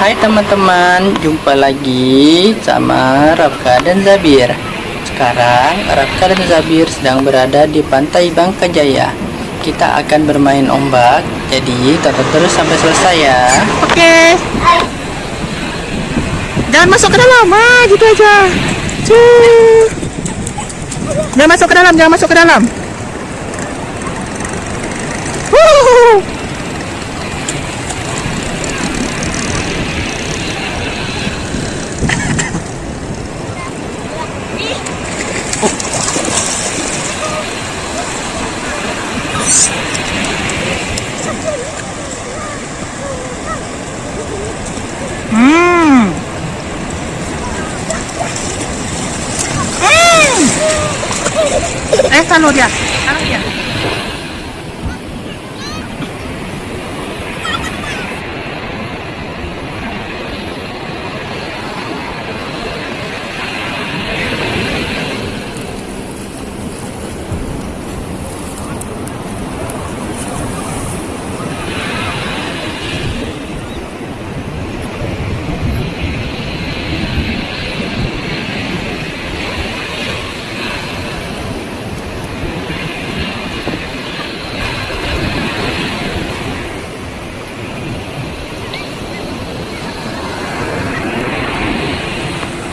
Hai teman-teman, jumpa lagi sama Rafka dan Zabir. Sekarang Rafka dan Zabir sedang berada di pantai Bangka Jaya. Kita akan bermain ombak, jadi tonton terus sampai selesai ya. Oke. Jangan masuk ke dalam, ah, gitu aja. Jangan masuk ke dalam, jangan masuk ke dalam. Wuh. esta Nuria.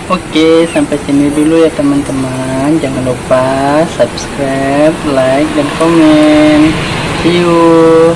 Oke, sampai sini dulu ya teman-teman. Jangan lupa subscribe, like, dan komen. See you.